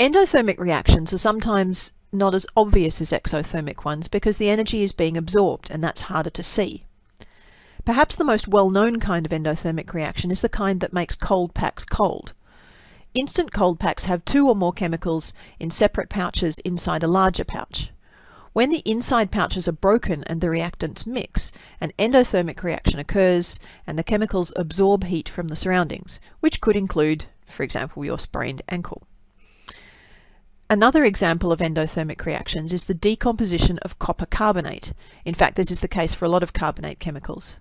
Endothermic reactions are sometimes not as obvious as exothermic ones because the energy is being absorbed and that's harder to see. Perhaps the most well-known kind of endothermic reaction is the kind that makes cold packs cold. Instant cold packs have two or more chemicals in separate pouches inside a larger pouch. When the inside pouches are broken and the reactants mix, an endothermic reaction occurs and the chemicals absorb heat from the surroundings, which could include, for example, your sprained ankle. Another example of endothermic reactions is the decomposition of copper carbonate. In fact, this is the case for a lot of carbonate chemicals.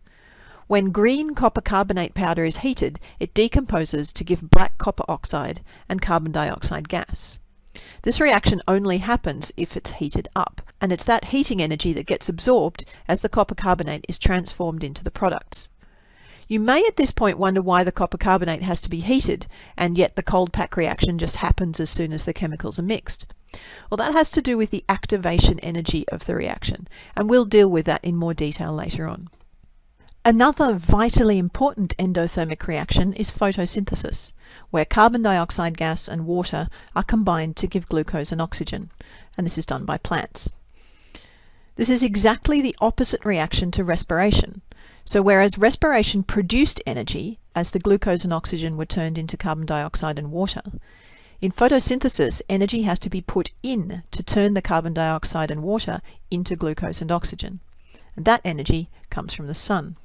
When green copper carbonate powder is heated, it decomposes to give black copper oxide and carbon dioxide gas. This reaction only happens if it's heated up, and it's that heating energy that gets absorbed as the copper carbonate is transformed into the products. You may at this point wonder why the copper carbonate has to be heated, and yet the cold pack reaction just happens as soon as the chemicals are mixed. Well, that has to do with the activation energy of the reaction, and we'll deal with that in more detail later on. Another vitally important endothermic reaction is photosynthesis, where carbon dioxide gas and water are combined to give glucose and oxygen, and this is done by plants. This is exactly the opposite reaction to respiration, so whereas respiration produced energy as the glucose and oxygen were turned into carbon dioxide and water, in photosynthesis energy has to be put in to turn the carbon dioxide and water into glucose and oxygen. And that energy comes from the sun.